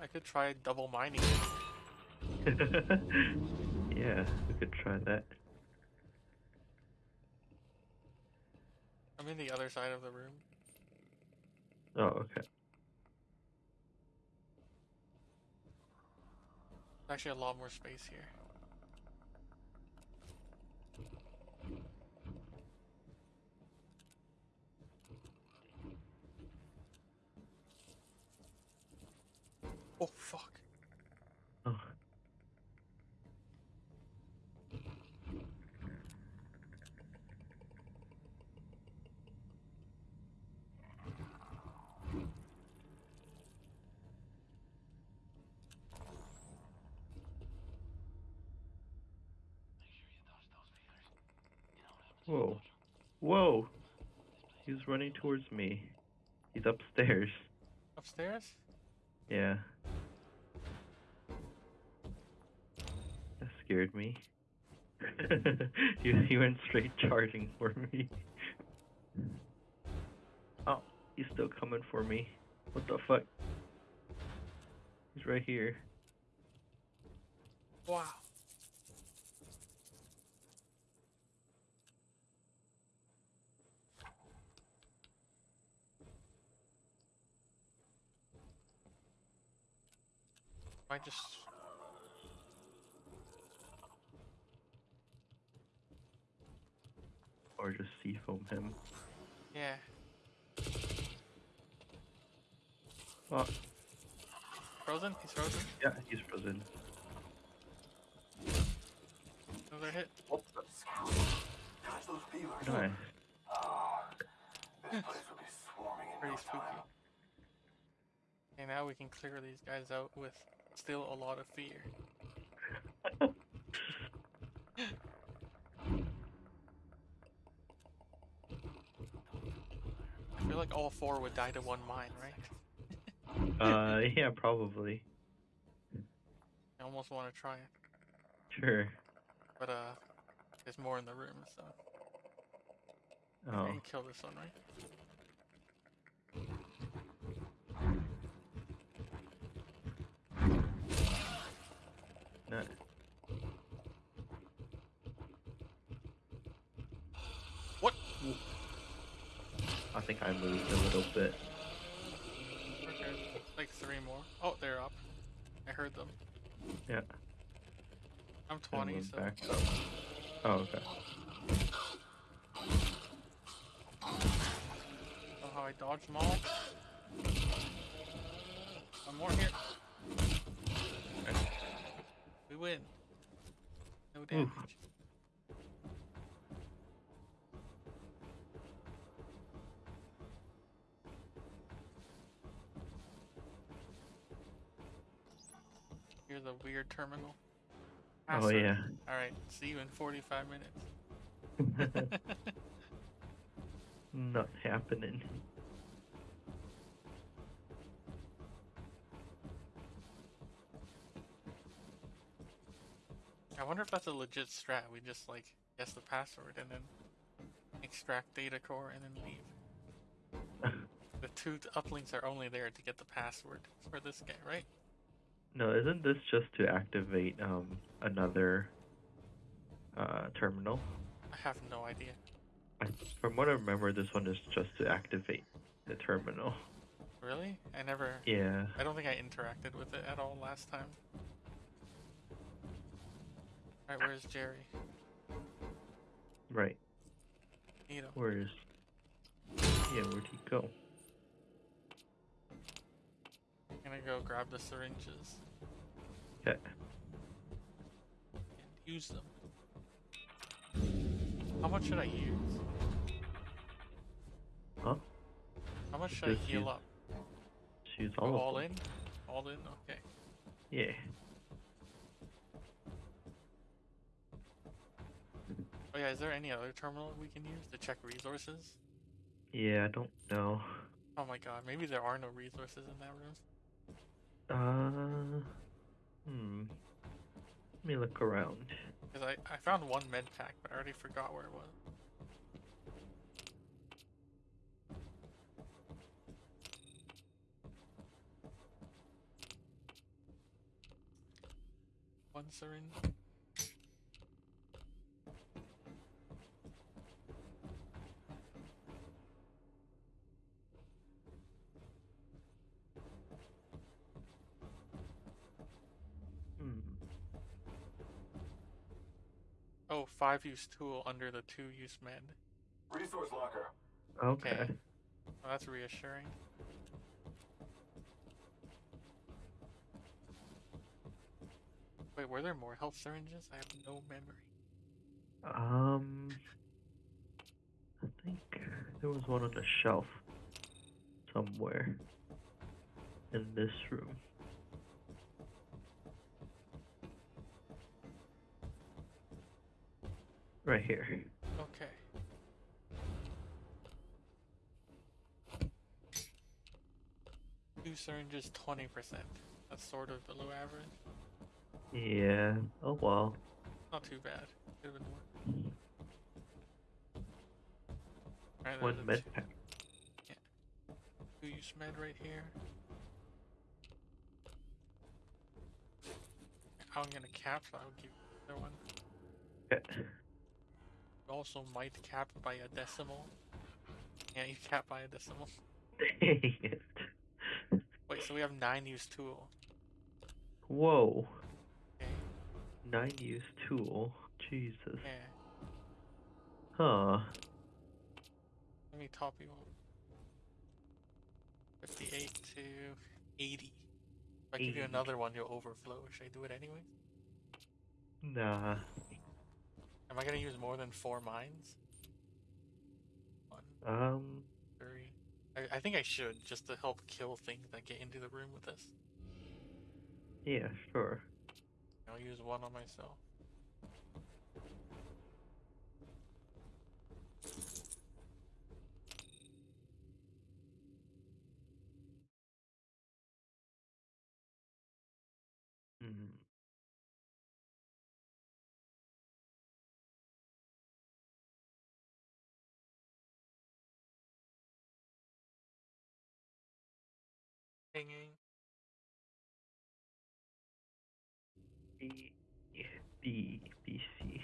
I could try double mining. yeah, we could try that. I'm in the other side of the room. Oh, okay. Actually, a lot more space here. Oh fuck! Oh. Whoa. Whoa! He's running towards me. He's upstairs. Upstairs? Yeah. That scared me. he, he went straight charging for me. Oh, he's still coming for me. What the fuck? He's right here. Wow. I just Or just C-foam him. yeah. Oh, Frozen? He's frozen. yeah, he's frozen. Another hit. Scout. Touch those feelers. Nice. This place will be swarming in Pretty spooky. And now we can clear these guys out with still a lot of fear. I feel like all four would die to one mine, right? Uh, yeah, probably. I almost want to try it, Sure. but uh, there's more in the room, so Oh, you kill this one, right? Think I moved a little bit. Okay, like three more. Oh, they're up. I heard them. Yeah. I'm and 20, moved so back up. Oh, okay. how I dodged them all. One more here. We win. No damage. Here's a weird terminal. Ah, Oh, yeah. Alright, see you in 45 minutes. Not happening. I wonder if that's a legit strat. We just like guess the password and then extract data core and then leave. The two uplinks are only there to get the password for this guy, right? No, isn't this just to activate um another uh terminal? I have no idea. I, from what I remember, this one is just to activate the terminal. Really? I never. Yeah. I don't think I interacted with it at all last time. Alright, where's Jerry? Right. Where is? Yeah, where'd he go? I'm gonna go grab the syringes Okay. and use them. How much should I use? Huh? How much should I heal use up? She's all, all in? All in? Okay. Yeah. Oh yeah, is there any other terminal we can use to check resources? Yeah, I don't know. Oh my god, maybe there are no resources in that room. Uh. Hmm. Let me look around. Because I, I found one med pack, but I already forgot where it was. One syringe. Oh, five use tool under the two use med. Resource locker. Okay. Okay. Oh, that's reassuring. Wait, were there more health syringes? I have no memory. Um. I think there was one on the shelf somewhere in this room. Right here. Okay. Two syringes, 20%. That's sort of below average. Yeah. Oh well. Not too bad. Could have been more. One a med pack. Two use med right here. I'm gonna cap, so I'll give the other one. Okay. Also might cap by a decimal. Yeah, you cap by a decimal. Dang it. Wait, so we have nine use tool. Whoa. Okay. Nine use tool. Jesus. Yeah. Huh. Let me top you up. 58 to 80. If I give you another one, you'll overflow. Should I do it anyway? Nah. Am I gonna use more than four mines? One, Um. three. I, I think I should, just to help kill things that get into the room with us. Yeah, sure. I'll use one on myself. Pinging. B, B, B, C.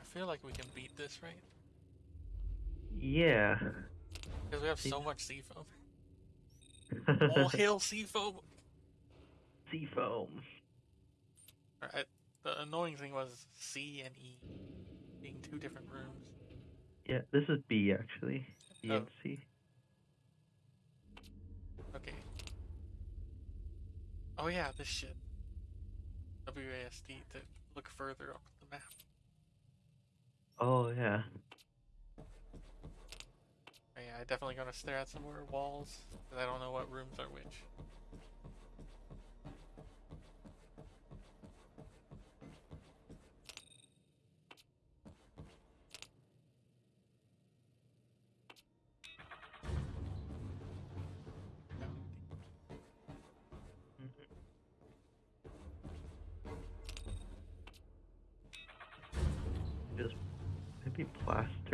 I feel like we can beat this, right? Yeah. Because we have so much C-foam. All hail C-foam! C-foam. Alright, the annoying thing was C and E being two different rooms. Yeah, this is B actually. B oh. and Oh. C. Okay. Oh yeah, this shit. WASD to look further up the map. Oh yeah. Oh, yeah, I definitely gonna stare at some more walls, because I don't know what rooms are which.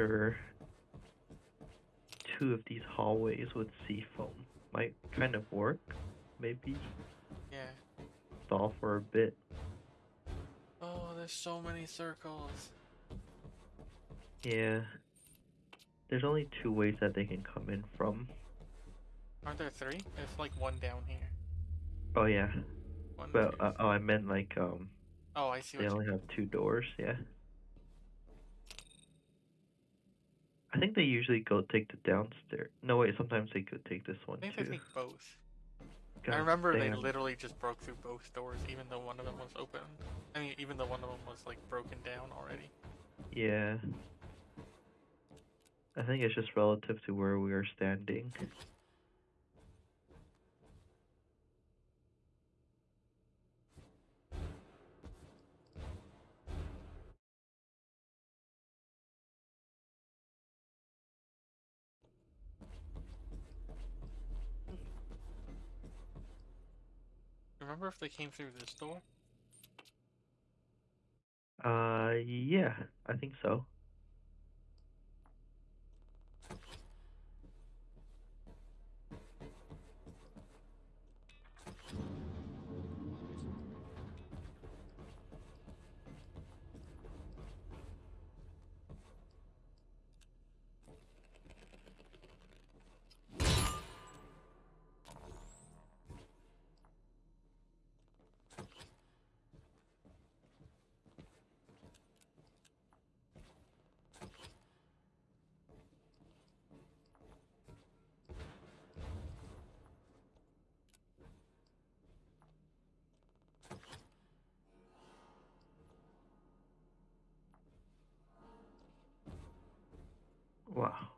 Plaster two of these hallways with sea foam. Might kind of work. Maybe Yeah. stall for a bit. Oh, there's so many circles. Yeah. There's only two ways that they can come in from. Aren't there three? There's like one down here. Oh yeah. One. Two- uh, oh, I meant like um, oh, I see they only have two doors. Yeah. I think they usually go take the downstairs. No wait, sometimes they could take this one I think too. they take both. I God remember they literally just broke through both doors, even though one of them was open. I mean, even though one of them was like broken down already. Yeah. I think it's just relative to where we are standing. Remember if they came through this door? Uh, yeah, I think so. Wow.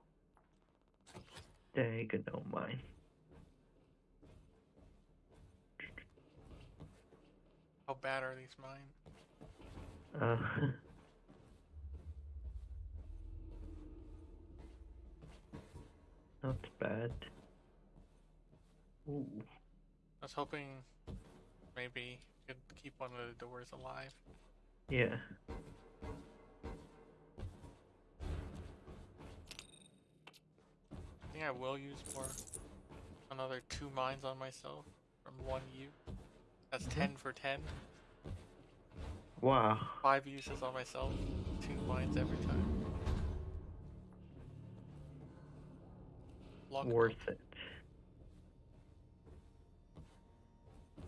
Dang, no mine. How bad are these mine? Uh, not bad. Ooh. I was hoping maybe could keep one of the doors alive. Yeah. Think I will use more. Another two mines on myself from one U. That's Mhm. ten for ten. Wow. Five uses on myself, two mines every time. Luck Worth it.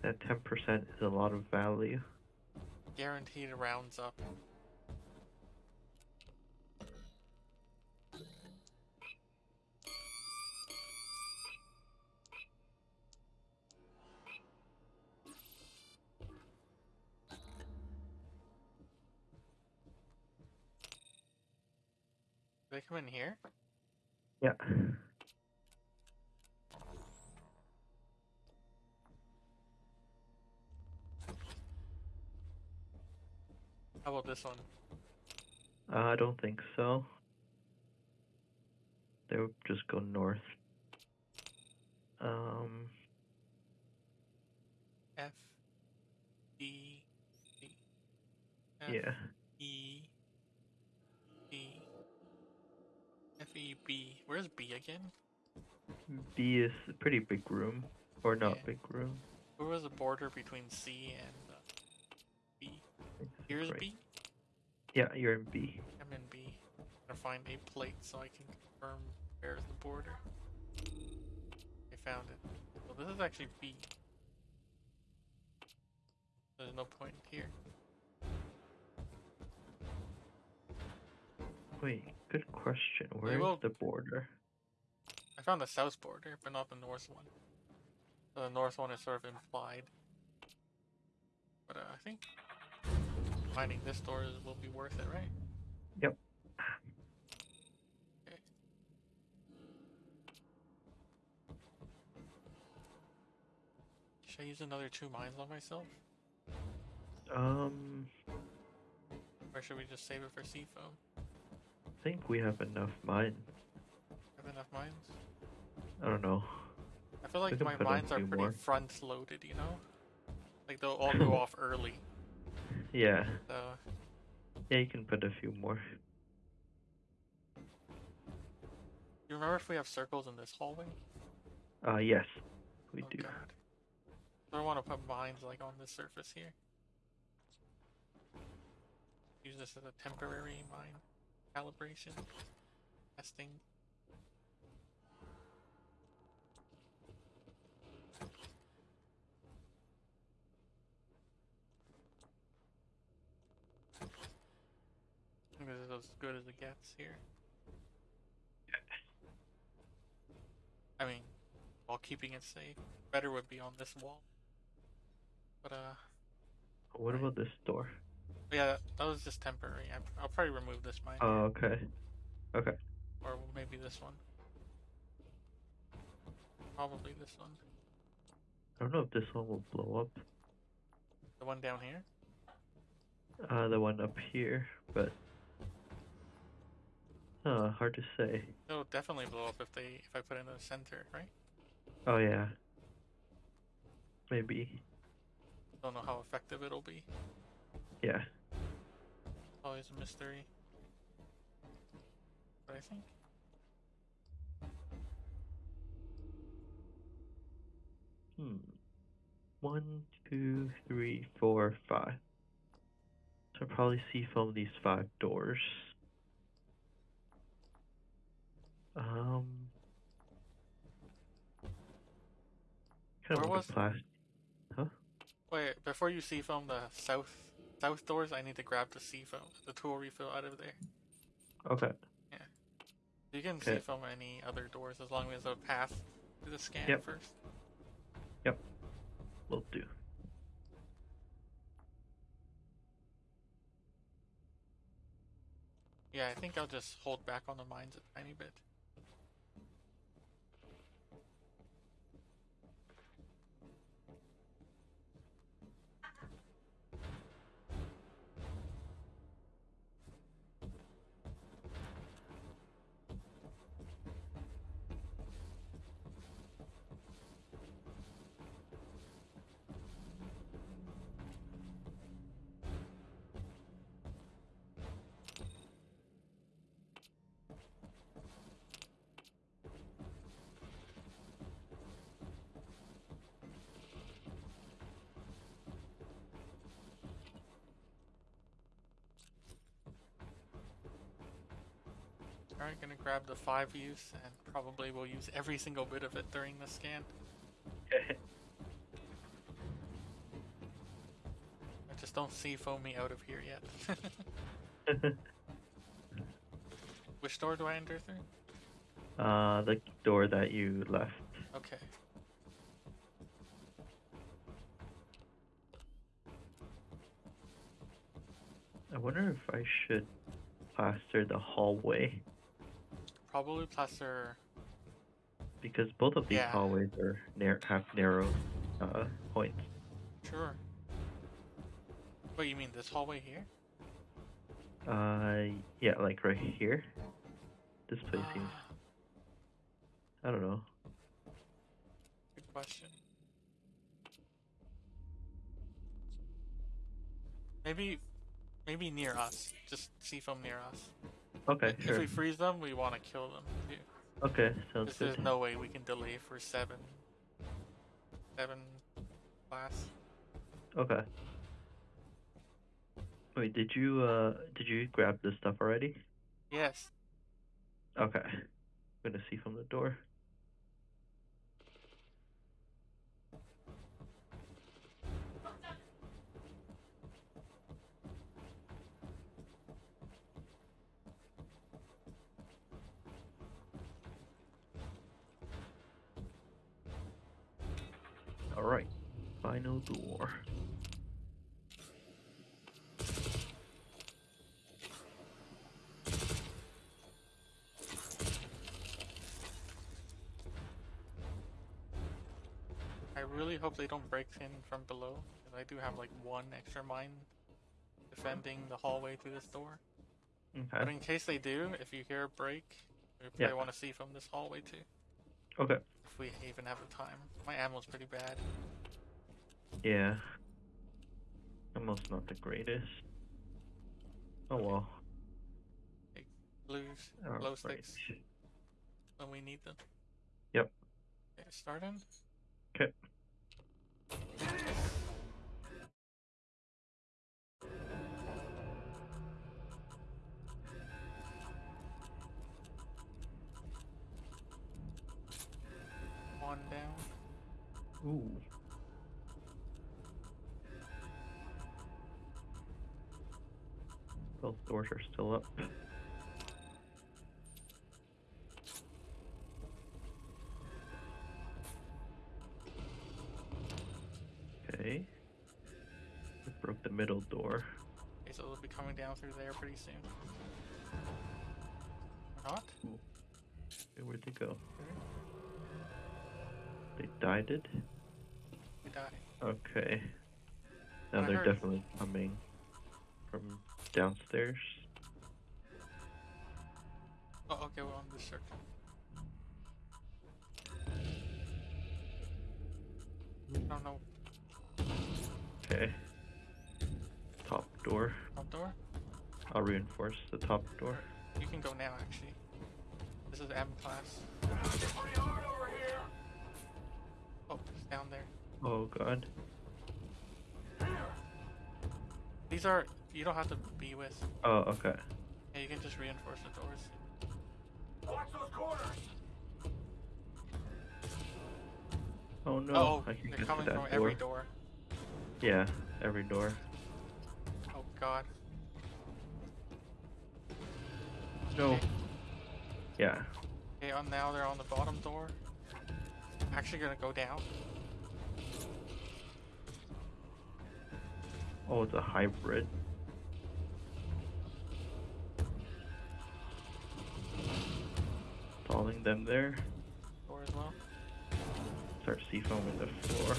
That 10% is a lot of value. guaranteed rounds up. Come in here? Yeah. How about this one? Uh, I don't think so. They would just go north. Um, F D D F yeah. E B F E B. Where's B again? B is a pretty big room. Or not Yeah. big room. Where was the border between C and uh, B? Here's Right. B. Yeah, you're in B. I'm in B. I'm gonna find a plate so I can confirm where's the border. I found it. Well, this is actually B. There's no point here. Wait, good question. Where's will- the border? I found the south border, but not the north one. So the north one is sort of implied. But uh, I think finding this door is, will be worth it, right? Yep. Okay. Should I use another two mines on myself? Um, Or should we just save it for C-foam? I think we have enough mine. Have enough mines? I don't know. I feel like my mines are pretty more. front loaded, you know? Like they'll all go off early. Yeah, So yeah, you can put a few more. you remember if we have circles in this hallway? Uh, yes, we Oh, do. God. I want to put mines like on this surface here. Use this as a temporary mine calibration testing. This is as good as it gets here. I mean, while keeping it safe. Better would be on this wall. But uh, What about this door? Yeah, that, was just temporary. I, I'll probably remove this mine, Oh, okay. Okay. or maybe this one. Probably this one. I don't know if this one will blow up. The one down here. Uh, the one up here, but uh, hard to say. It'll definitely blow up if they if I put it in the center, right? Oh yeah. Maybe. Don't know how effective it'll be. Yeah. Always a mystery. But I think Hmm. One, two, three, four, five. So I'll probably C-foam these five doors. Um. Kind Where was- like a plastic. wait before you C-foam the south south doors. I need to grab the C-foam, the tool refill out of there. Okay. Yeah. You can see Okay. from any other doors as long as a path to the scan Yep. first. Yep. Will do. Yeah, I think I'll just hold back on the mines a tiny bit. Alright, gonna grab the five use and probably will use every single bit of it during the scan. I just don't see Foamy out of here yet. Which door do I enter through? uh, the door that you left. Okay. I wonder if I should plaster the hallway Probably plaster. because both of these Yeah. hallways are nar- have narrow uh, points. Sure. Wait, you mean this hallway here? Uh, yeah, like right here. This place seems. Ah, I don't know. good question. Maybe, maybe near us. Just C-foam near us. Okay, If sure. we freeze them, we want to kill them too. Okay, sounds Because there's no way we can delay for seven seven class. Okay. Wait, did you uh did you grab this stuff already? Yes. Okay. I'm gonna C-foam the door. Final door. I really hope they don't break in from below, because I do have like one extra mine defending the hallway to this door. But Okay. in case they do, if you hear a break, we Yeah. probably want to C-foam this hallway too. Okay. If we even have the time. My ammo's pretty bad. Yeah. Almost not the greatest. Oh well. Blues, oh, glow Alright. sticks when we need them. Yep. Okay, starting. Okay. Coming down through there pretty soon. Or not? Okay, where'd hmm? they go? They died it? We die. Okay. Now I they're heard- definitely coming from downstairs. Oh, okay, we're on this circle. Reinforce the top door. You can go now, actually. This is M class. It's pretty hard over here. Oh, it's down there. Oh god. These are. You don't have to be with. Oh, okay. Yeah, you can just reinforce the doors. Watch those corners. Oh no. oh, I can they're coming that from door. every door. Yeah, every door. Oh god. No. Yeah. Okay, on now they're on the bottom door. Actually gonna go down. Oh, it's a hybrid. Stalling them there. Door as well. Start C-foaming the floor.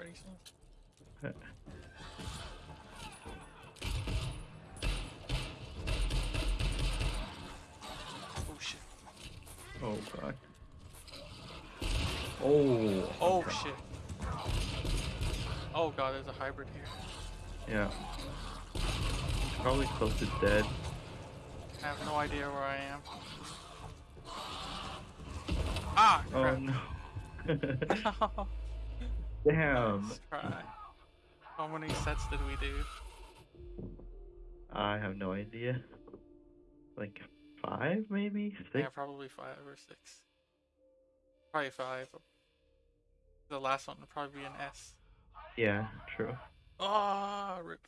Pretty soon. Oh shit. Oh god. Oh. Oh shit. Oh god, there's a hybrid here. Yeah. Probably close to dead. I have no idea where I am. Ah, Oh no. No. Damn. Nice try. How many sets did we do? I have no idea. Like five, maybe six. Yeah, probably five or six. Probably five. The last one would probably be an S. Yeah, true. Ah, rip.